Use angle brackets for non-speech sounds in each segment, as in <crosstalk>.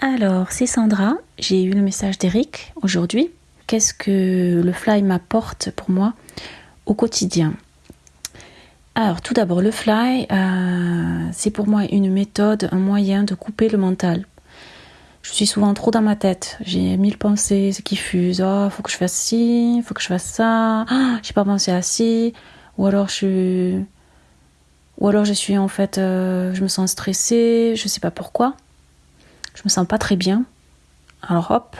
Alors, c'est Sandra. J'ai eu le message d'Eric aujourd'hui. Qu'est-ce que le fly m'apporte pour moi au quotidien? Alors, tout d'abord, le fly, euh, c'est pour moi une méthode, un moyen de couper le mental. Je suis souvent trop dans ma tête. J'ai mille pensées qui fusent. Oh, faut que je fasse ci, faut que je fasse ça. Ah, j'ai pas pensé à ci. Ou alors je suis, ou alors je suis en fait, euh, je me sens stressée. Je sais pas pourquoi je me sens pas très bien. Alors hop,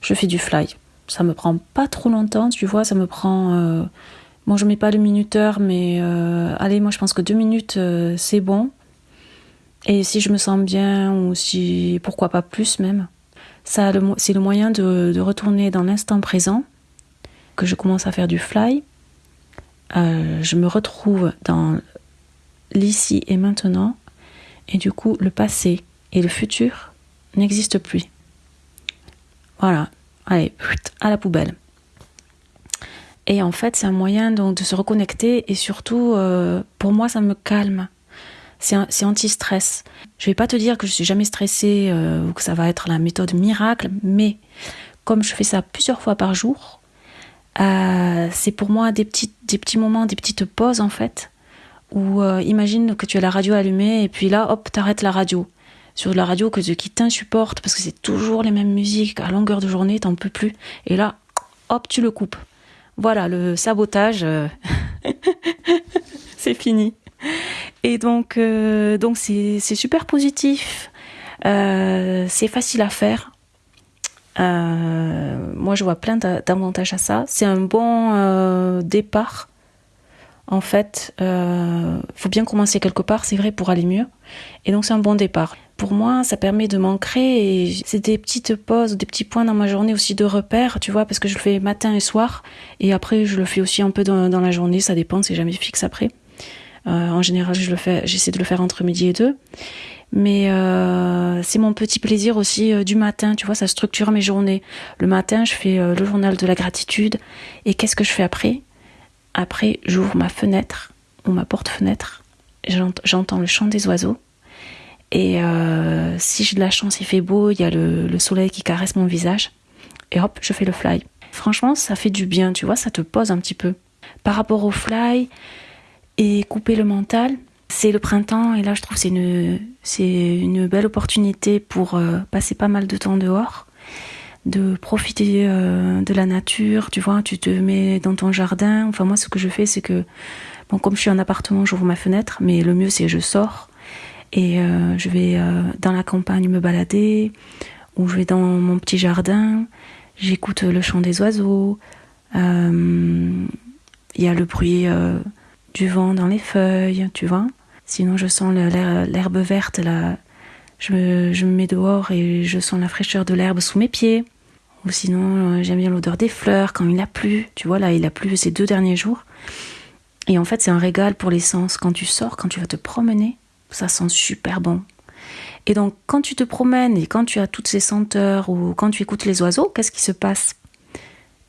je fais du fly. Ça me prend pas trop longtemps, tu vois, ça me prend. Euh... Bon, je mets pas le minuteur, mais euh, allez, moi je pense que deux minutes euh, c'est bon. Et si je me sens bien, ou si. pourquoi pas plus même, c'est le moyen de, retourner dans l'instant présent, que je commence à faire du fly. Je me retrouve dans l'ici et maintenant, et du coup, le passé et le futur n'existent plus. Voilà, allez, à la poubelle. Et en fait, c'est un moyen donc de se reconnecter et surtout, euh, pour moi, ça me calme. C'est anti-stress. Je vais pas te dire que je suis jamais stressée euh, ou que ça va être la méthode miracle, mais comme je fais ça plusieurs fois par jour, euh, c'est pour moi des petits, des petits moments, des petites pauses en fait, où imagine que tu as la radio allumée et puis là, hop, t'arrêtes la radio sur la radio que qui t'insupporte parce que c'est toujours les mêmes musiques à longueur de journée, t'en peux plus. Et là, hop, tu le coupes. Voilà, le sabotage, euh, <laughs> c'est fini. Et donc, euh, donc c'est super positif. Euh, c'est facile à faire. moi, je vois plein d'avantages à ça. C'est un bon départ. En fait, il faut bien commencer quelque part, c'est vrai, pour aller mieux. Et donc, c'est un bon départ pour moi, ça permet de m'ancrer et c'est des petites pauses, des petits points dans ma journée aussi de repère, tu vois, parce que je le fais matin et soir et après je le fais aussi un peu dans, la journée, ça dépend, c'est jamais fixe après. Euh, en général, je le fais, j'essaie de le faire entre midi et deux. Mais euh, c'est mon petit plaisir aussi euh, du matin, tu vois, ça structure mes journées. Le matin, je fais le journal de la gratitude. Et qu'est-ce que je fais après? Après, j'ouvre ma fenêtre ou ma porte-fenêtre. J'entends le chant des oiseaux et euh, si j'ai de la chance, il fait beau, il y a le, soleil qui caresse mon visage. Et hop, je fais le fly. Franchement, ça fait du bien, tu vois, ça te pose un petit peu. Par rapport au fly et couper le mental, c'est le printemps et là je trouve c'est une c'est une belle opportunité pour euh, passer pas mal de temps dehors, de profiter euh, de la nature, tu vois, tu te mets dans ton jardin. Enfin moi ce que je fais c'est que bon comme je suis en appartement, j'ouvre ma fenêtre, mais le mieux c'est je sors et euh, je vais euh, dans la campagne me balader, ou je vais dans mon petit jardin, j'écoute le chant des oiseaux, euh, il y a le bruit du vent dans les feuilles, tu vois. Sinon, je sens l'herbe verte, là. Je me, mets dehors et je sens la fraîcheur de l'herbe sous mes pieds. Ou sinon, j'aime bien l'odeur des fleurs quand il a plu. Tu vois, là, il a plu ces deux derniers jours. Et en fait, c'est un régal pour les sens. Quand tu sors, quand tu vas te promener, ça sent super bon. Et donc, quand tu te promènes et quand tu as toutes ces senteurs ou quand tu écoutes les oiseaux, qu'est-ce qui se passe?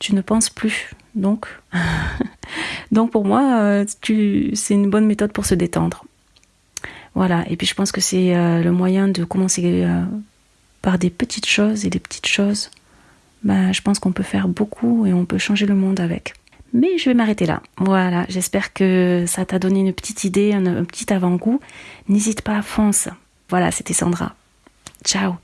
Tu ne penses plus. Donc, <laughs> donc pour moi, euh, c'est une bonne méthode pour se détendre. Voilà. Et puis, je pense que c'est euh, le moyen de commencer euh, par des petites choses et des petites choses. Ben, je pense qu'on peut faire beaucoup et on peut changer le monde avec. Mais je vais m'arrêter là. Voilà, j'espère que ça t'a donné une petite idée, un, petit avant-goût. N'hésite pas, fonce. Voilà, c'était Sandra. Ciao